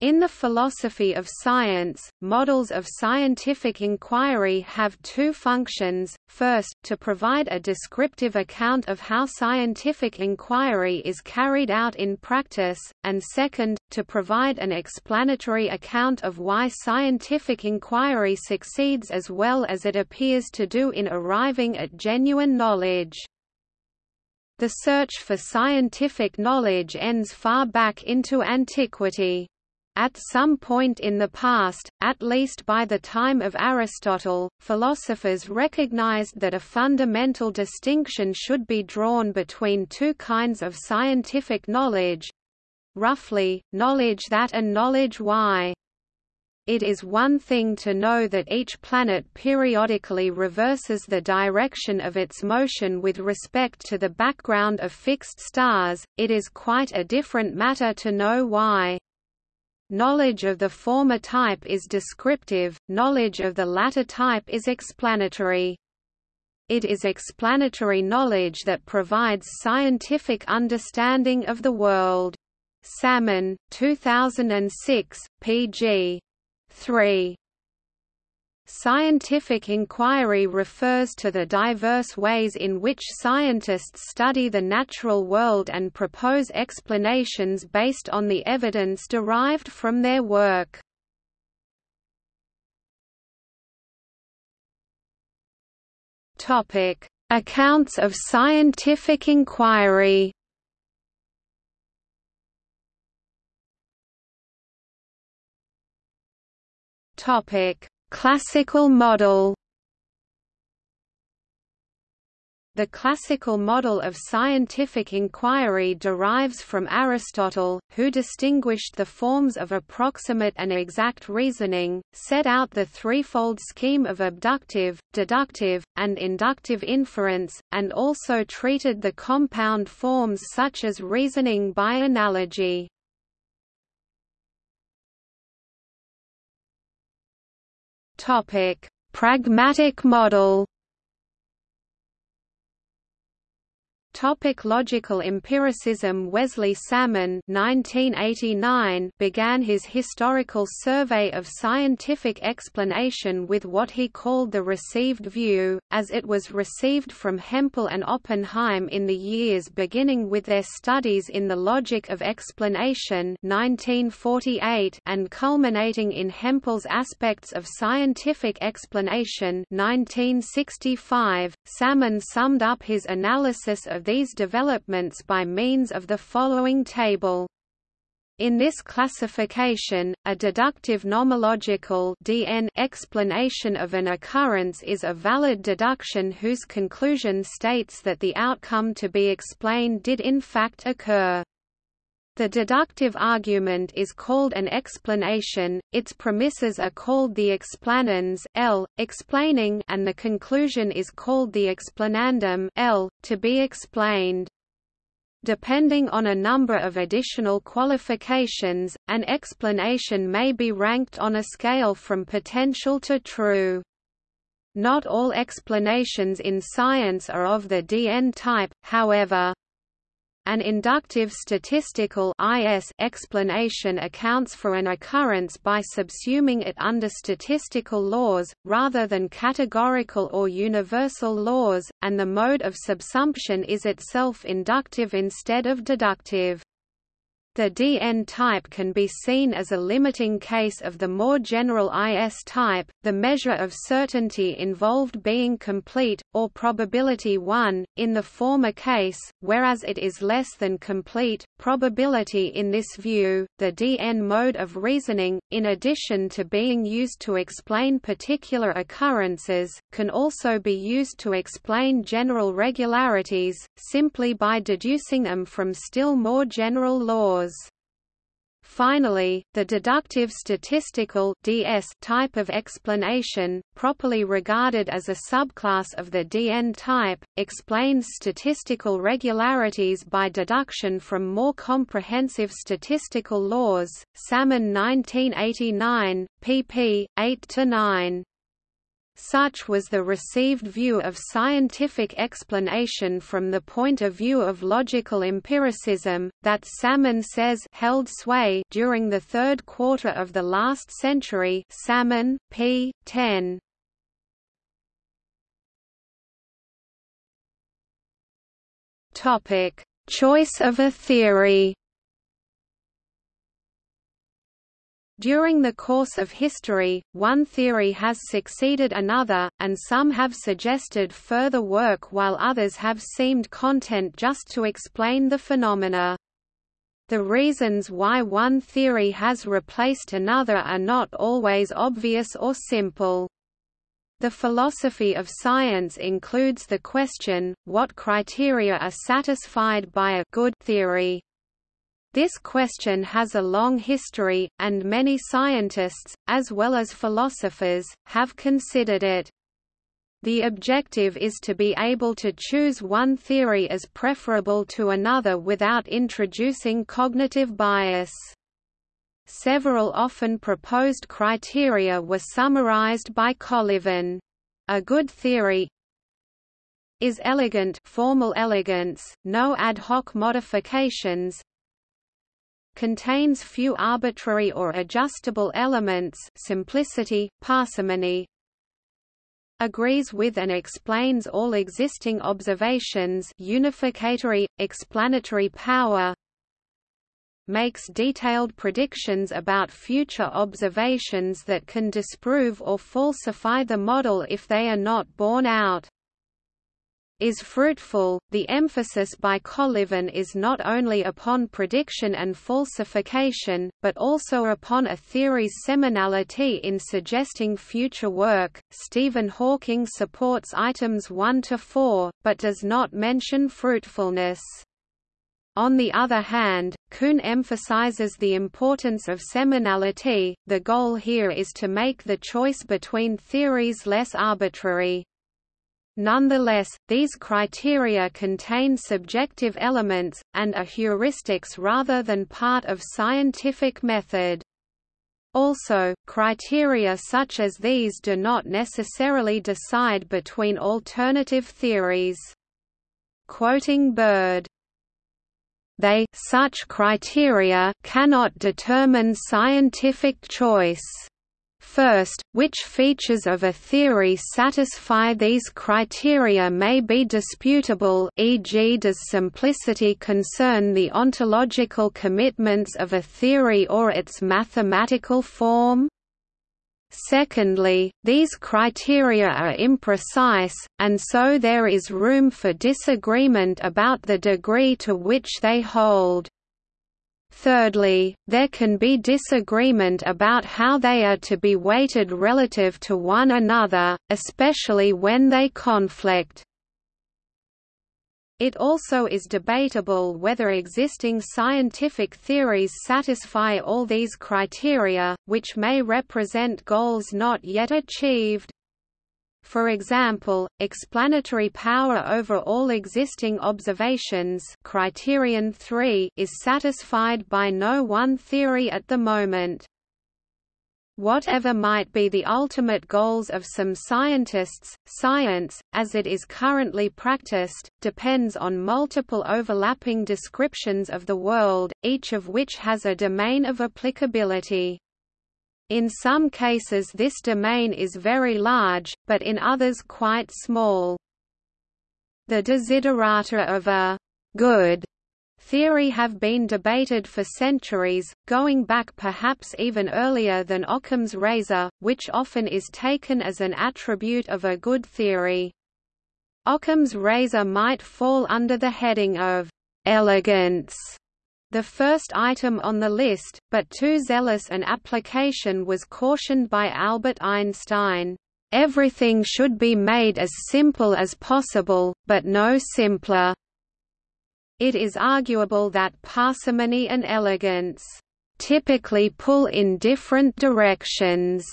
In the philosophy of science, models of scientific inquiry have two functions, first, to provide a descriptive account of how scientific inquiry is carried out in practice, and second, to provide an explanatory account of why scientific inquiry succeeds as well as it appears to do in arriving at genuine knowledge. The search for scientific knowledge ends far back into antiquity. At some point in the past, at least by the time of Aristotle, philosophers recognized that a fundamental distinction should be drawn between two kinds of scientific knowledge roughly, knowledge that and knowledge why. It is one thing to know that each planet periodically reverses the direction of its motion with respect to the background of fixed stars, it is quite a different matter to know why. Knowledge of the former type is descriptive, knowledge of the latter type is explanatory. It is explanatory knowledge that provides scientific understanding of the world. Salmon, 2006, pg. 3. Scientific inquiry refers to the diverse ways in which scientists study the natural world and propose explanations based on the evidence derived from their work. Accounts of scientific inquiry. Topic: Classical model The classical model of scientific inquiry derives from Aristotle, who distinguished the forms of approximate and exact reasoning, set out the threefold scheme of abductive, deductive, and inductive inference, and also treated the compound forms such as reasoning by analogy. Topic: Pragmatic model. Topic logical empiricism Wesley Salmon 1989 began his historical survey of scientific explanation with what he called the received view, as it was received from Hempel and Oppenheim in the years beginning with their studies in the logic of explanation 1948 and culminating in Hempel's aspects of scientific explanation 1965. Salmon summed up his analysis of these developments by means of the following table. In this classification, a deductive nomological DN explanation of an occurrence is a valid deduction whose conclusion states that the outcome to be explained did in fact occur. The deductive argument is called an explanation, its premises are called the explanans L, explaining and the conclusion is called the explanandum L, to be explained. Depending on a number of additional qualifications, an explanation may be ranked on a scale from potential to true. Not all explanations in science are of the DN type, however. An inductive statistical IS explanation accounts for an occurrence by subsuming it under statistical laws, rather than categorical or universal laws, and the mode of subsumption is itself inductive instead of deductive. The Dn type can be seen as a limiting case of the more general Is type, the measure of certainty involved being complete, or probability 1, in the former case, whereas it is less than complete, probability in this view. The Dn mode of reasoning, in addition to being used to explain particular occurrences, can also be used to explain general regularities, simply by deducing them from still more general laws laws. Finally, the deductive statistical DS type of explanation, properly regarded as a subclass of the DN type, explains statistical regularities by deduction from more comprehensive statistical laws. Salmon 1989, pp. 8 to 9. Such was the received view of scientific explanation from the point of view of logical empiricism, that Salmon says held sway during the third quarter of the last century Salmon, p. 10. Choice of a theory During the course of history, one theory has succeeded another, and some have suggested further work while others have seemed content just to explain the phenomena. The reasons why one theory has replaced another are not always obvious or simple. The philosophy of science includes the question, what criteria are satisfied by a good theory. This question has a long history, and many scientists, as well as philosophers, have considered it. The objective is to be able to choose one theory as preferable to another without introducing cognitive bias. Several often proposed criteria were summarized by Colyvan. A good theory is elegant formal elegance, no ad hoc modifications, contains few arbitrary or adjustable elements simplicity, parsimony. Agrees with and explains all existing observations unificatory, explanatory power. Makes detailed predictions about future observations that can disprove or falsify the model if they are not borne out is fruitful. The emphasis by Colyvan is not only upon prediction and falsification, but also upon a theory's seminality in suggesting future work. Stephen Hawking supports items 1 to 4, but does not mention fruitfulness. On the other hand, Kuhn emphasizes the importance of seminality. The goal here is to make the choice between theories less arbitrary. Nonetheless, these criteria contain subjective elements, and are heuristics rather than part of scientific method. Also, criteria such as these do not necessarily decide between alternative theories. Quoting Bird, they such criteria cannot determine scientific choice. First, which features of a theory satisfy these criteria may be disputable e.g. does simplicity concern the ontological commitments of a theory or its mathematical form? Secondly, these criteria are imprecise, and so there is room for disagreement about the degree to which they hold. Thirdly, there can be disagreement about how they are to be weighted relative to one another, especially when they conflict. It also is debatable whether existing scientific theories satisfy all these criteria, which may represent goals not yet achieved. For example, explanatory power over all existing observations criterion 3 is satisfied by no one theory at the moment. Whatever might be the ultimate goals of some scientists, science, as it is currently practiced, depends on multiple overlapping descriptions of the world, each of which has a domain of applicability. In some cases this domain is very large, but in others quite small. The desiderata of a «good» theory have been debated for centuries, going back perhaps even earlier than Occam's razor, which often is taken as an attribute of a good theory. Occam's razor might fall under the heading of «elegance» the first item on the list, but too zealous an application was cautioned by Albert Einstein. Everything should be made as simple as possible, but no simpler. It is arguable that parsimony and elegance typically pull in different directions.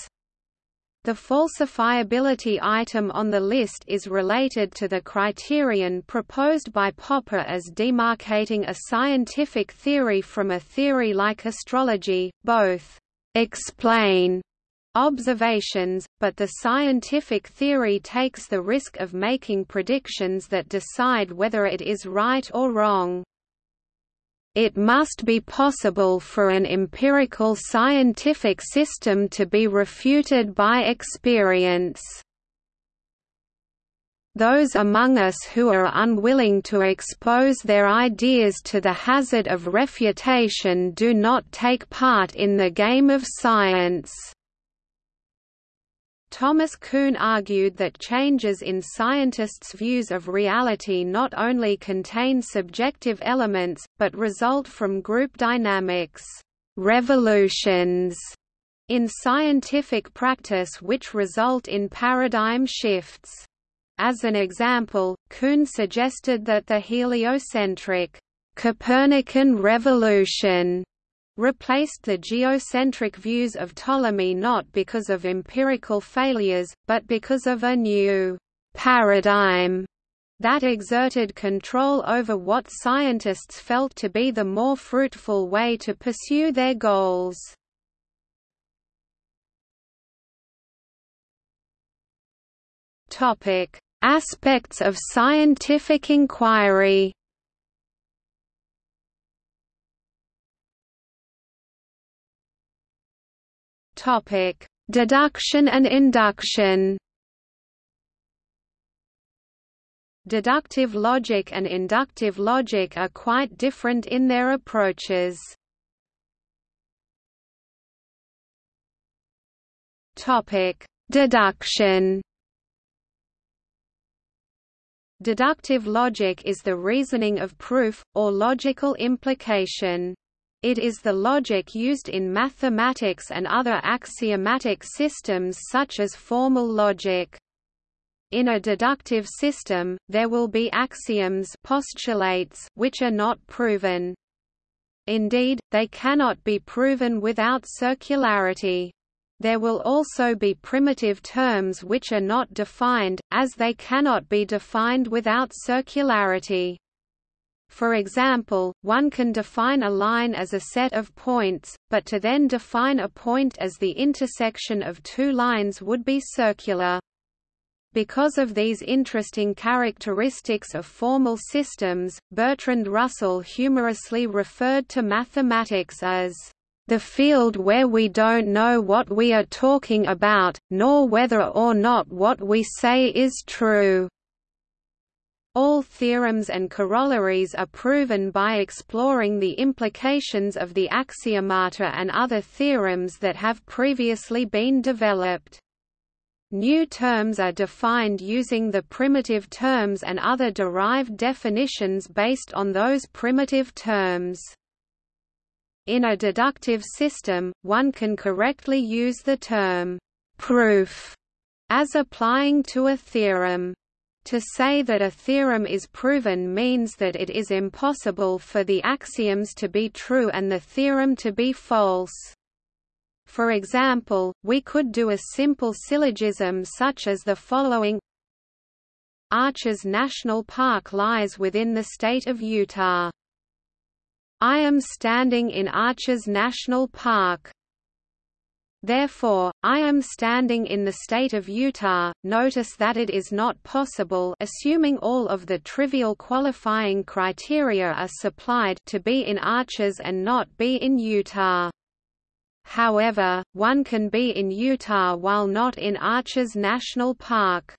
The falsifiability item on the list is related to the criterion proposed by Popper as demarcating a scientific theory from a theory like astrology, both explain observations, but the scientific theory takes the risk of making predictions that decide whether it is right or wrong. It must be possible for an empirical scientific system to be refuted by experience. Those among us who are unwilling to expose their ideas to the hazard of refutation do not take part in the game of science. Thomas Kuhn argued that changes in scientists' views of reality not only contain subjective elements, but result from group dynamics revolutions in scientific practice which result in paradigm shifts. As an example, Kuhn suggested that the heliocentric Copernican revolution replaced the geocentric views of Ptolemy not because of empirical failures, but because of a new paradigm that exerted control over what scientists felt to be the more fruitful way to pursue their goals. Aspects of scientific inquiry Topic: Deduction and induction. Deductive logic and inductive logic are quite different in their approaches. Topic: Deduction. Deductive logic is the reasoning of proof, or logical implication. It is the logic used in mathematics and other axiomatic systems such as formal logic. In a deductive system, there will be axioms postulates which are not proven. Indeed, they cannot be proven without circularity. There will also be primitive terms which are not defined, as they cannot be defined without circularity. For example, one can define a line as a set of points, but to then define a point as the intersection of two lines would be circular. Because of these interesting characteristics of formal systems, Bertrand Russell humorously referred to mathematics as the field where we don't know what we are talking about, nor whether or not what we say is true. All theorems and corollaries are proven by exploring the implications of the axiomata and other theorems that have previously been developed. New terms are defined using the primitive terms and other derived definitions based on those primitive terms. In a deductive system, one can correctly use the term proof as applying to a theorem. To say that a theorem is proven means that it is impossible for the axioms to be true and the theorem to be false. For example, we could do a simple syllogism such as the following Arches National Park lies within the state of Utah. I am standing in Arches National Park. Therefore, I am standing in the state of Utah. Notice that it is not possible assuming all of the trivial qualifying criteria are supplied to be in Arches and not be in Utah. However, one can be in Utah while not in Arches National Park.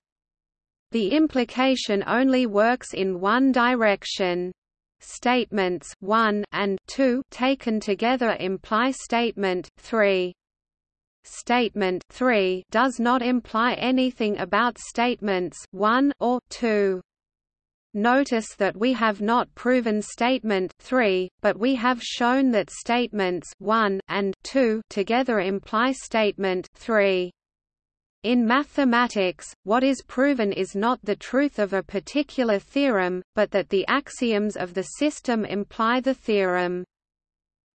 The implication only works in one direction. Statements 1 and 2 taken together imply statement 3. Statement 3 does not imply anything about statements 1 or 2. Notice that we have not proven statement 3, but we have shown that statements 1 and 2 together imply statement 3. In mathematics, what is proven is not the truth of a particular theorem, but that the axioms of the system imply the theorem.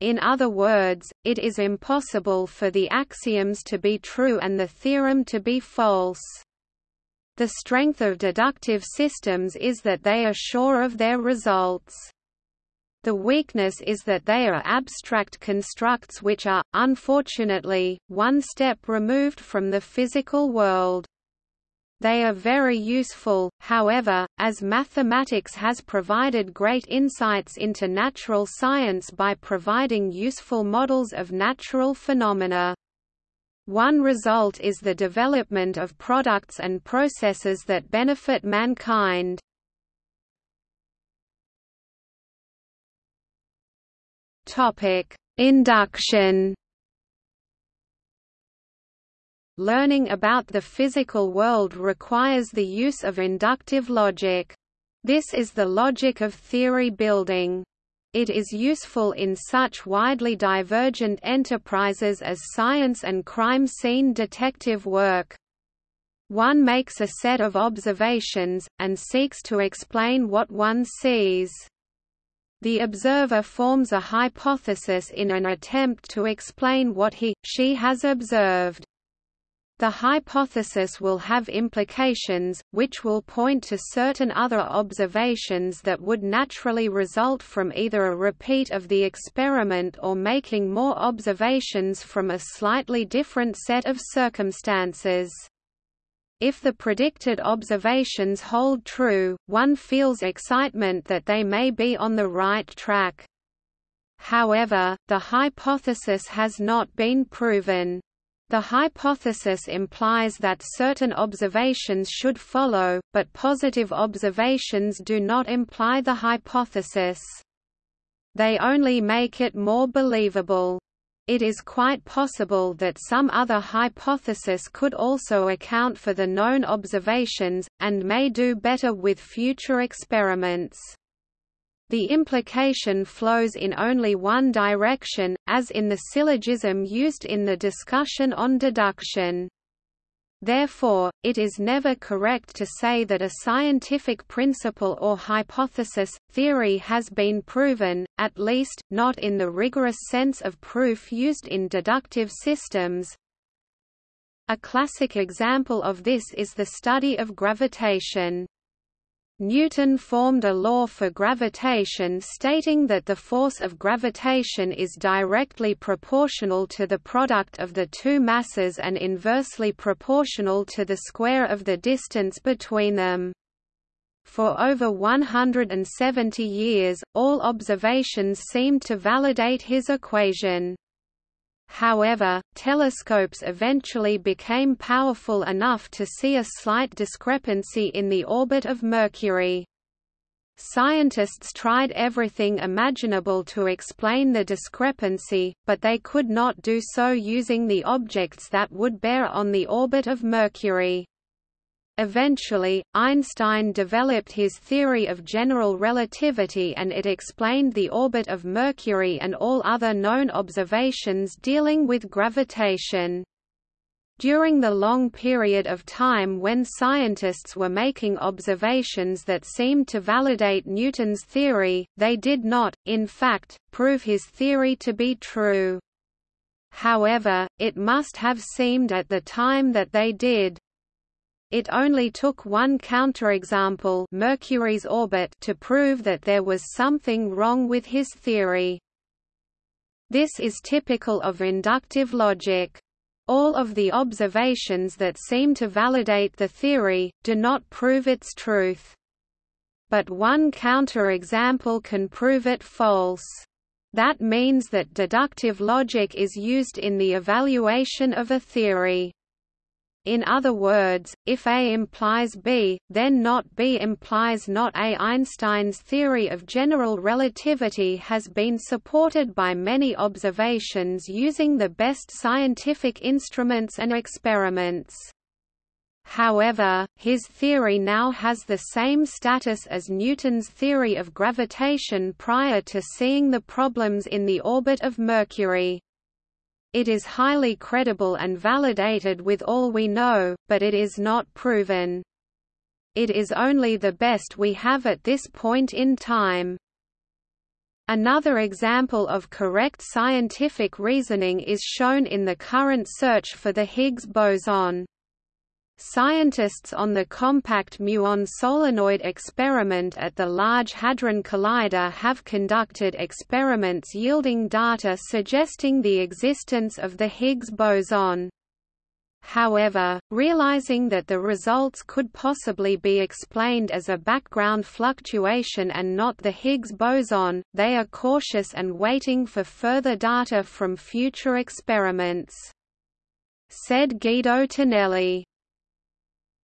In other words, it is impossible for the axioms to be true and the theorem to be false. The strength of deductive systems is that they are sure of their results. The weakness is that they are abstract constructs which are, unfortunately, one step removed from the physical world. They are very useful, however, as mathematics has provided great insights into natural science by providing useful models of natural phenomena. One result is the development of products and processes that benefit mankind. Induction Learning about the physical world requires the use of inductive logic. This is the logic of theory building. It is useful in such widely divergent enterprises as science and crime scene detective work. One makes a set of observations, and seeks to explain what one sees. The observer forms a hypothesis in an attempt to explain what he, she has observed. The hypothesis will have implications, which will point to certain other observations that would naturally result from either a repeat of the experiment or making more observations from a slightly different set of circumstances. If the predicted observations hold true, one feels excitement that they may be on the right track. However, the hypothesis has not been proven. The hypothesis implies that certain observations should follow, but positive observations do not imply the hypothesis. They only make it more believable. It is quite possible that some other hypothesis could also account for the known observations, and may do better with future experiments. The implication flows in only one direction, as in the syllogism used in the discussion on deduction. Therefore, it is never correct to say that a scientific principle or hypothesis, theory has been proven, at least, not in the rigorous sense of proof used in deductive systems. A classic example of this is the study of gravitation. Newton formed a law for gravitation stating that the force of gravitation is directly proportional to the product of the two masses and inversely proportional to the square of the distance between them. For over 170 years, all observations seemed to validate his equation. However, telescopes eventually became powerful enough to see a slight discrepancy in the orbit of Mercury. Scientists tried everything imaginable to explain the discrepancy, but they could not do so using the objects that would bear on the orbit of Mercury. Eventually, Einstein developed his theory of general relativity and it explained the orbit of Mercury and all other known observations dealing with gravitation. During the long period of time when scientists were making observations that seemed to validate Newton's theory, they did not, in fact, prove his theory to be true. However, it must have seemed at the time that they did, it only took one counterexample Mercury's orbit to prove that there was something wrong with his theory. This is typical of inductive logic. All of the observations that seem to validate the theory, do not prove its truth. But one counterexample can prove it false. That means that deductive logic is used in the evaluation of a theory. In other words, if A implies B, then not B implies not A. Einstein's theory of general relativity has been supported by many observations using the best scientific instruments and experiments. However, his theory now has the same status as Newton's theory of gravitation prior to seeing the problems in the orbit of Mercury. It is highly credible and validated with all we know, but it is not proven. It is only the best we have at this point in time. Another example of correct scientific reasoning is shown in the current search for the Higgs boson. Scientists on the compact muon solenoid experiment at the Large Hadron Collider have conducted experiments yielding data suggesting the existence of the Higgs boson. However, realizing that the results could possibly be explained as a background fluctuation and not the Higgs boson, they are cautious and waiting for further data from future experiments. Said Guido Tonelli.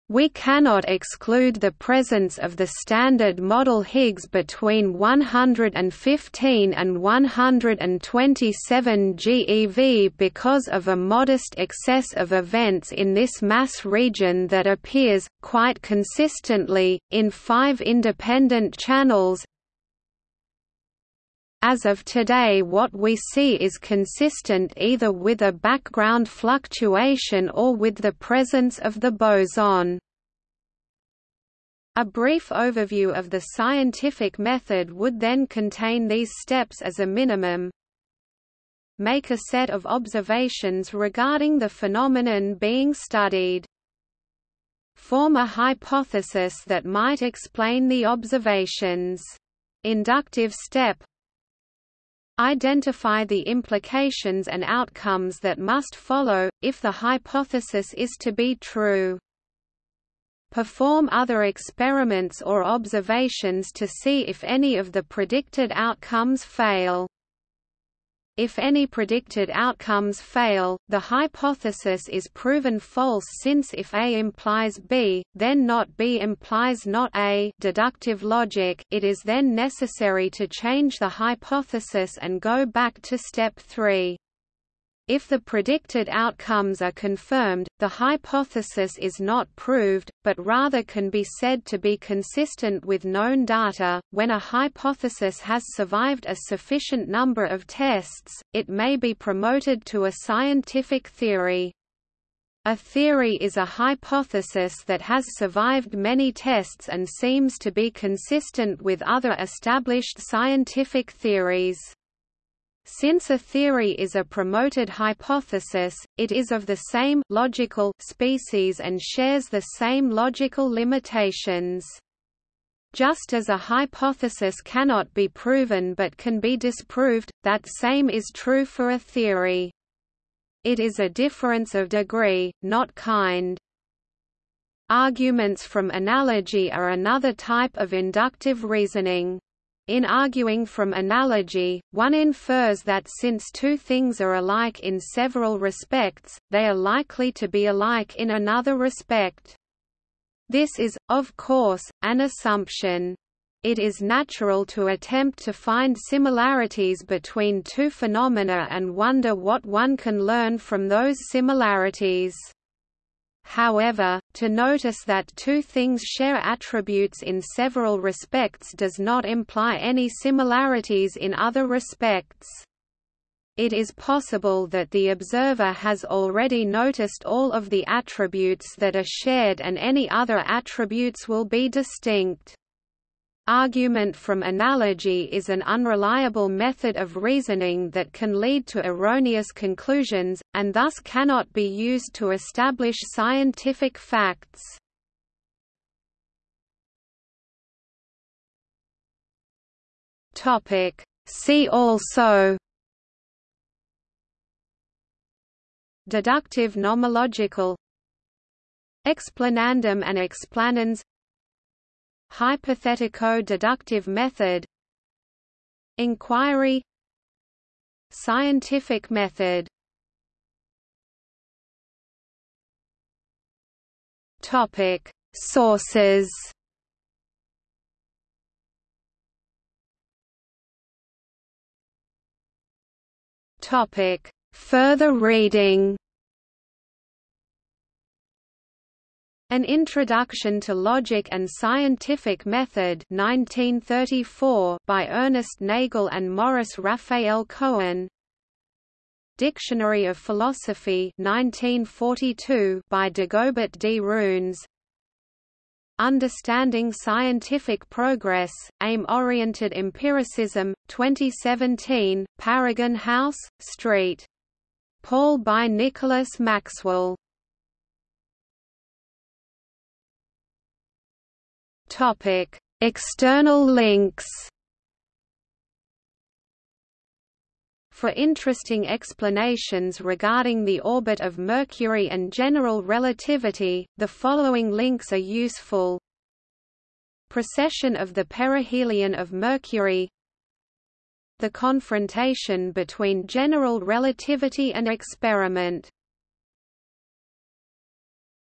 We cannot exclude the presence of the Standard Model Higgs between 115 and 127 GeV because of a modest excess of events in this mass region that appears, quite consistently, in five independent channels, as of today what we see is consistent either with a background fluctuation or with the presence of the boson. A brief overview of the scientific method would then contain these steps as a minimum. Make a set of observations regarding the phenomenon being studied. Form a hypothesis that might explain the observations. Inductive step Identify the implications and outcomes that must follow, if the hypothesis is to be true. Perform other experiments or observations to see if any of the predicted outcomes fail. If any predicted outcomes fail, the hypothesis is proven false since if A implies B, then not B implies not A deductive logic, it is then necessary to change the hypothesis and go back to step 3. If the predicted outcomes are confirmed, the hypothesis is not proved, but rather can be said to be consistent with known data. When a hypothesis has survived a sufficient number of tests, it may be promoted to a scientific theory. A theory is a hypothesis that has survived many tests and seems to be consistent with other established scientific theories. Since a theory is a promoted hypothesis, it is of the same logical species and shares the same logical limitations. Just as a hypothesis cannot be proven but can be disproved, that same is true for a theory. It is a difference of degree, not kind. Arguments from analogy are another type of inductive reasoning. In arguing from analogy, one infers that since two things are alike in several respects, they are likely to be alike in another respect. This is, of course, an assumption. It is natural to attempt to find similarities between two phenomena and wonder what one can learn from those similarities. However, to notice that two things share attributes in several respects does not imply any similarities in other respects. It is possible that the observer has already noticed all of the attributes that are shared and any other attributes will be distinct. Argument from analogy is an unreliable method of reasoning that can lead to erroneous conclusions, and thus cannot be used to establish scientific facts. See also. Deductive nomological. Explanandum and explanans Hypothetico-deductive method Inquiry Scientific method. Topic Sources. Topic Further reading An Introduction to Logic and Scientific Method 1934 by Ernest Nagel and Morris Raphael Cohen Dictionary of Philosophy 1942 by Dagobert D. Runes Understanding Scientific Progress, Aim-Oriented Empiricism, 2017, Paragon House, St. Paul by Nicholas Maxwell Topic: External links. For interesting explanations regarding the orbit of Mercury and general relativity, the following links are useful. Precession of the perihelion of Mercury The confrontation between general relativity and experiment